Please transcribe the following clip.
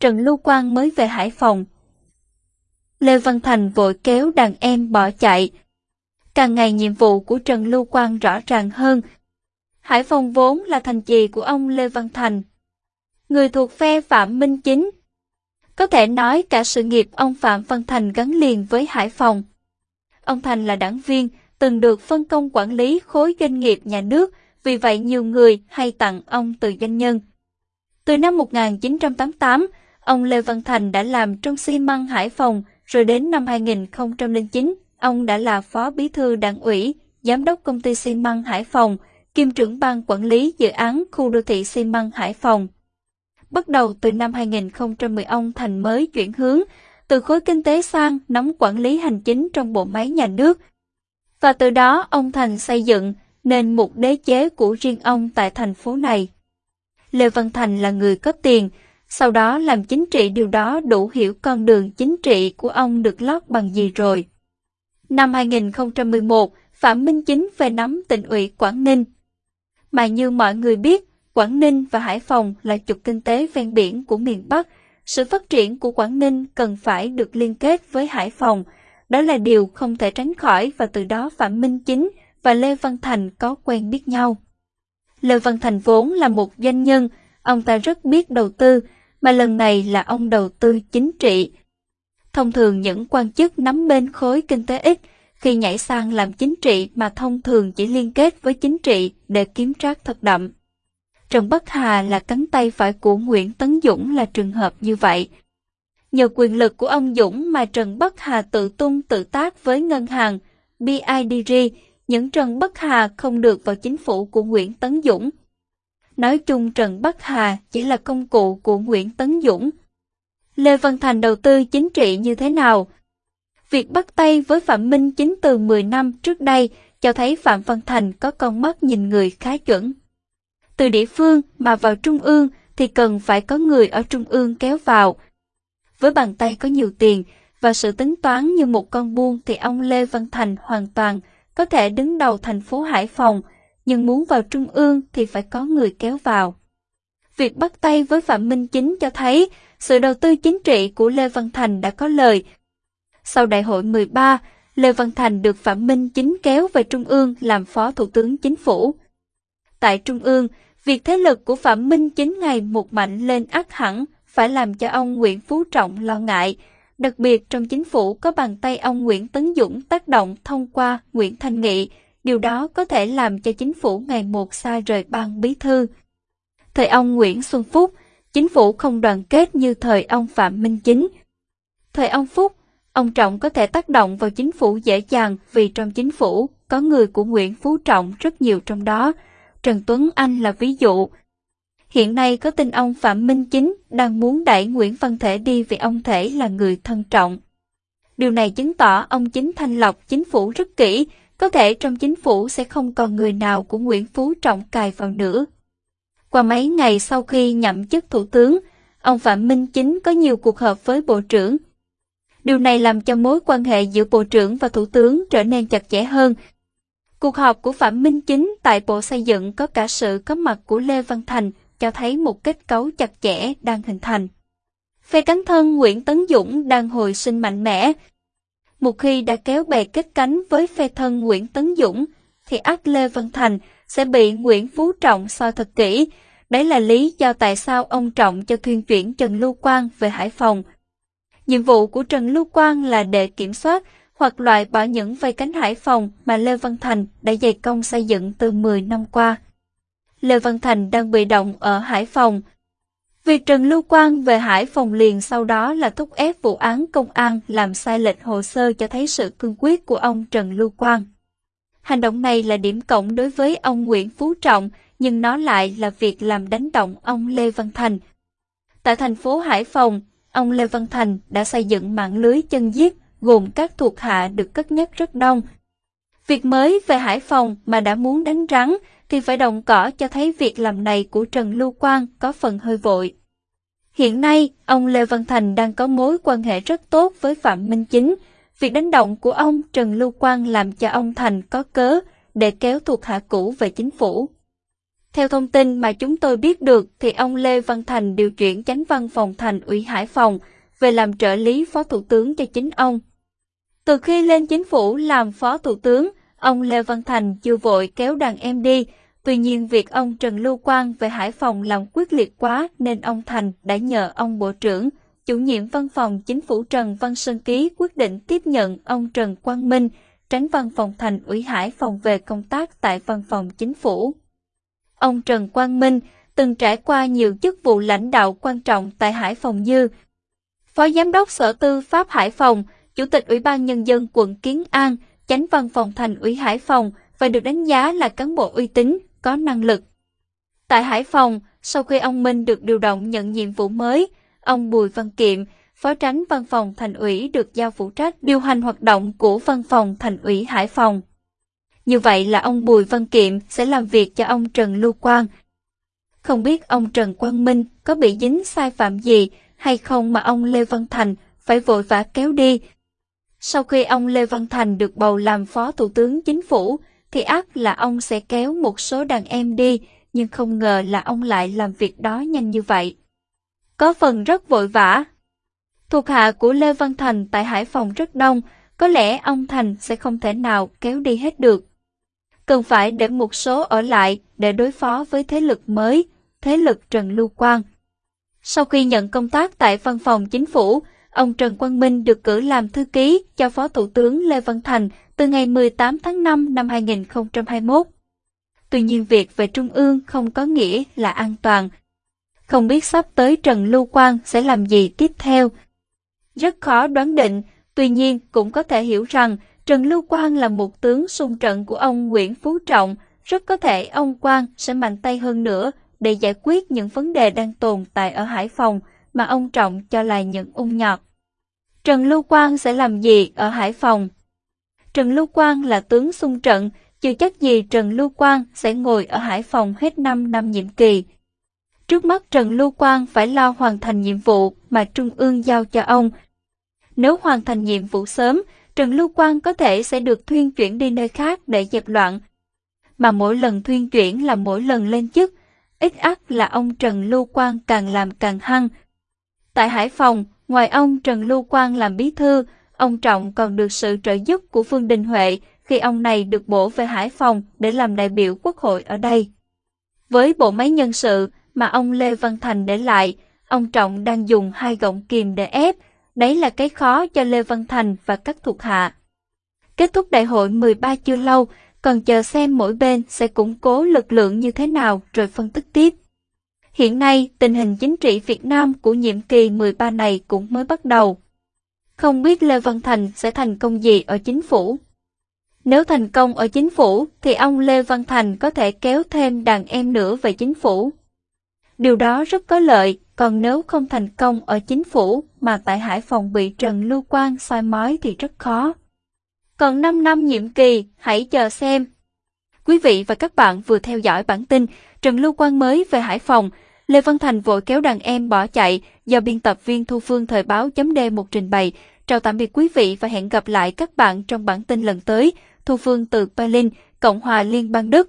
Trần Lưu Quang mới về Hải Phòng. Lê Văn Thành vội kéo đàn em bỏ chạy. Càng ngày nhiệm vụ của Trần Lưu Quang rõ ràng hơn. Hải Phòng vốn là thành trì của ông Lê Văn Thành. Người thuộc phe Phạm Minh Chính. Có thể nói cả sự nghiệp ông Phạm Văn Thành gắn liền với Hải Phòng. Ông Thành là đảng viên, từng được phân công quản lý khối doanh nghiệp nhà nước, vì vậy nhiều người hay tặng ông từ danh nhân. Từ năm 1988, ông Lê Văn Thành đã làm trong xi măng Hải Phòng, rồi đến năm 2009, ông đã là phó bí thư đảng ủy, giám đốc công ty xi măng Hải Phòng, kiêm trưởng ban quản lý dự án khu đô thị xi măng Hải Phòng. Bắt đầu từ năm 2010 ông Thành mới chuyển hướng từ khối kinh tế sang nắm quản lý hành chính trong bộ máy nhà nước. Và từ đó ông Thành xây dựng nên một đế chế của riêng ông tại thành phố này. Lê Văn Thành là người có tiền, sau đó làm chính trị điều đó đủ hiểu con đường chính trị của ông được lót bằng gì rồi. Năm 2011, Phạm Minh Chính về nắm tỉnh ủy Quảng Ninh. Mà như mọi người biết, Quảng Ninh và Hải Phòng là trục kinh tế ven biển của miền Bắc. Sự phát triển của Quảng Ninh cần phải được liên kết với Hải Phòng. Đó là điều không thể tránh khỏi và từ đó Phạm Minh Chính và Lê Văn Thành có quen biết nhau. Lê Văn Thành vốn là một doanh nhân, ông ta rất biết đầu tư, mà lần này là ông đầu tư chính trị. Thông thường những quan chức nắm bên khối kinh tế ít, khi nhảy sang làm chính trị mà thông thường chỉ liên kết với chính trị để kiếm trác thật đậm. Trần Bắc Hà là cánh tay phải của Nguyễn Tấn Dũng là trường hợp như vậy. Nhờ quyền lực của ông Dũng mà Trần Bắc Hà tự tung tự tác với ngân hàng BIDG, những Trần Bắc Hà không được vào chính phủ của Nguyễn Tấn Dũng. Nói chung Trần Bắc Hà chỉ là công cụ của Nguyễn Tấn Dũng. Lê Văn Thành đầu tư chính trị như thế nào? Việc bắt tay với Phạm Minh chính từ 10 năm trước đây cho thấy Phạm Văn Thành có con mắt nhìn người khá chuẩn. Từ địa phương mà vào trung ương thì cần phải có người ở trung ương kéo vào. Với bàn tay có nhiều tiền và sự tính toán như một con buôn thì ông Lê Văn Thành hoàn toàn có thể đứng đầu thành phố Hải Phòng, nhưng muốn vào trung ương thì phải có người kéo vào. Việc bắt tay với Phạm Minh Chính cho thấy sự đầu tư chính trị của Lê Văn Thành đã có lời. Sau đại hội 13, Lê Văn Thành được Phạm Minh Chính kéo về Trung ương làm Phó Thủ tướng Chính phủ. Tại Trung ương, việc thế lực của Phạm Minh Chính ngày một mạnh lên ác hẳn phải làm cho ông Nguyễn Phú Trọng lo ngại, Đặc biệt trong chính phủ có bàn tay ông Nguyễn Tấn Dũng tác động thông qua Nguyễn Thanh Nghị, điều đó có thể làm cho chính phủ ngày một xa rời ban bí thư. Thời ông Nguyễn Xuân Phúc, chính phủ không đoàn kết như thời ông Phạm Minh Chính. Thời ông Phúc, ông Trọng có thể tác động vào chính phủ dễ dàng vì trong chính phủ có người của Nguyễn Phú Trọng rất nhiều trong đó. Trần Tuấn Anh là ví dụ, Hiện nay có tin ông Phạm Minh Chính đang muốn đẩy Nguyễn Văn Thể đi vì ông Thể là người thân trọng. Điều này chứng tỏ ông Chính thanh lọc chính phủ rất kỹ, có thể trong chính phủ sẽ không còn người nào của Nguyễn Phú Trọng cài vào nữa. Qua mấy ngày sau khi nhậm chức thủ tướng, ông Phạm Minh Chính có nhiều cuộc họp với bộ trưởng. Điều này làm cho mối quan hệ giữa bộ trưởng và thủ tướng trở nên chặt chẽ hơn. Cuộc họp của Phạm Minh Chính tại Bộ Xây dựng có cả sự có mặt của Lê Văn Thành, cho thấy một kết cấu chặt chẽ đang hình thành. Phe cánh thân Nguyễn Tấn Dũng đang hồi sinh mạnh mẽ. Một khi đã kéo bè kết cánh với phe thân Nguyễn Tấn Dũng, thì ác Lê Văn Thành sẽ bị Nguyễn Phú Trọng soi thật kỹ. Đấy là lý do tại sao ông Trọng cho thuyên chuyển Trần Lưu Quang về Hải Phòng. Nhiệm vụ của Trần Lưu Quang là để kiểm soát hoặc loại bỏ những vây cánh Hải Phòng mà Lê Văn Thành đã dày công xây dựng từ 10 năm qua. Lê Văn Thành đang bị động ở Hải Phòng. Việc Trần Lưu Quang về Hải Phòng liền sau đó là thúc ép vụ án công an làm sai lệch hồ sơ cho thấy sự cương quyết của ông Trần Lưu Quang. Hành động này là điểm cộng đối với ông Nguyễn Phú Trọng, nhưng nó lại là việc làm đánh động ông Lê Văn Thành. Tại thành phố Hải Phòng, ông Lê Văn Thành đã xây dựng mạng lưới chân giết gồm các thuộc hạ được cất nhắc rất đông. Việc mới về Hải Phòng mà đã muốn đánh rắn thì phải động cỏ cho thấy việc làm này của Trần Lưu Quang có phần hơi vội. Hiện nay, ông Lê Văn Thành đang có mối quan hệ rất tốt với Phạm Minh Chính. Việc đánh động của ông Trần Lưu Quang làm cho ông Thành có cớ để kéo thuộc hạ cũ về chính phủ. Theo thông tin mà chúng tôi biết được thì ông Lê Văn Thành điều chuyển chánh văn phòng thành ủy Hải Phòng về làm trợ lý phó thủ tướng cho chính ông. Từ khi lên chính phủ làm phó thủ tướng, ông Lê Văn Thành chưa vội kéo đàn em đi, tuy nhiên việc ông Trần Lưu Quang về Hải Phòng làm quyết liệt quá nên ông Thành đã nhờ ông Bộ trưởng, chủ nhiệm văn phòng chính phủ Trần Văn Sơn Ký quyết định tiếp nhận ông Trần Quang Minh, tránh văn phòng thành ủy Hải Phòng về công tác tại văn phòng chính phủ. Ông Trần Quang Minh từng trải qua nhiều chức vụ lãnh đạo quan trọng tại Hải Phòng như Phó Giám đốc Sở Tư pháp Hải Phòng, Chủ tịch Ủy ban Nhân dân quận Kiến An, chánh văn phòng thành ủy Hải Phòng và được đánh giá là cán bộ uy tín, có năng lực. Tại Hải Phòng, sau khi ông Minh được điều động nhận nhiệm vụ mới, ông Bùi Văn Kiệm, Phó tránh Văn phòng Thành ủy được giao phụ trách điều hành hoạt động của Văn phòng Thành ủy Hải Phòng. Như vậy là ông Bùi Văn Kiệm sẽ làm việc cho ông Trần Lưu Quang. Không biết ông Trần Quang Minh có bị dính sai phạm gì hay không mà ông Lê Văn Thành phải vội vã kéo đi. Sau khi ông Lê Văn Thành được bầu làm Phó Thủ tướng Chính phủ, thì ác là ông sẽ kéo một số đàn em đi, nhưng không ngờ là ông lại làm việc đó nhanh như vậy. Có phần rất vội vã. Thuộc hạ của Lê Văn Thành tại Hải Phòng rất đông, có lẽ ông Thành sẽ không thể nào kéo đi hết được. Cần phải để một số ở lại để đối phó với thế lực mới, thế lực Trần Lưu Quang. Sau khi nhận công tác tại văn phòng chính phủ, ông Trần Quang Minh được cử làm thư ký cho Phó Thủ tướng Lê Văn Thành từ ngày 18 tháng 5 năm 2021. Tuy nhiên việc về Trung ương không có nghĩa là an toàn. Không biết sắp tới Trần Lưu Quang sẽ làm gì tiếp theo. Rất khó đoán định, tuy nhiên cũng có thể hiểu rằng Trần Lưu Quang là một tướng xung trận của ông Nguyễn Phú Trọng, rất có thể ông Quang sẽ mạnh tay hơn nữa để giải quyết những vấn đề đang tồn tại ở Hải Phòng mà ông Trọng cho là những ung nhọt. Trần Lưu Quang sẽ làm gì ở Hải Phòng? Trần Lưu Quang là tướng xung trận, chưa chắc gì Trần Lưu Quang sẽ ngồi ở Hải Phòng hết 5 năm nhiệm kỳ. Trước mắt Trần Lưu Quang phải lo hoàn thành nhiệm vụ mà Trung ương giao cho ông. Nếu hoàn thành nhiệm vụ sớm, Trần Lưu Quang có thể sẽ được thuyên chuyển đi nơi khác để dẹp loạn. Mà mỗi lần thuyên chuyển là mỗi lần lên chức, ít ắt là ông Trần Lưu Quang càng làm càng hăng. Tại Hải Phòng, ngoài ông Trần Lưu Quang làm bí thư, ông Trọng còn được sự trợ giúp của Phương Đình Huệ khi ông này được bổ về Hải Phòng để làm đại biểu quốc hội ở đây. Với bộ máy nhân sự mà ông Lê Văn Thành để lại, ông Trọng đang dùng hai gọng kìm để ép, đấy là cái khó cho Lê Văn Thành và các thuộc hạ. Kết thúc đại hội 13 chưa lâu, còn chờ xem mỗi bên sẽ củng cố lực lượng như thế nào rồi phân tích tiếp. Hiện nay, tình hình chính trị Việt Nam của nhiệm kỳ 13 này cũng mới bắt đầu. Không biết Lê Văn Thành sẽ thành công gì ở chính phủ. Nếu thành công ở chính phủ, thì ông Lê Văn Thành có thể kéo thêm đàn em nữa về chính phủ. Điều đó rất có lợi, còn nếu không thành công ở chính phủ mà tại Hải Phòng bị Trần Lưu Quang soi mói thì rất khó. Còn 5 năm nhiệm kỳ, hãy chờ xem. Quý vị và các bạn vừa theo dõi bản tin Trần Lưu Quang mới về Hải Phòng, Lê Văn Thành vội kéo đàn em bỏ chạy do biên tập viên Thu Phương Thời báo chấm D một trình bày. Chào tạm biệt quý vị và hẹn gặp lại các bạn trong bản tin lần tới. Thu Phương từ Berlin, Cộng hòa Liên bang Đức.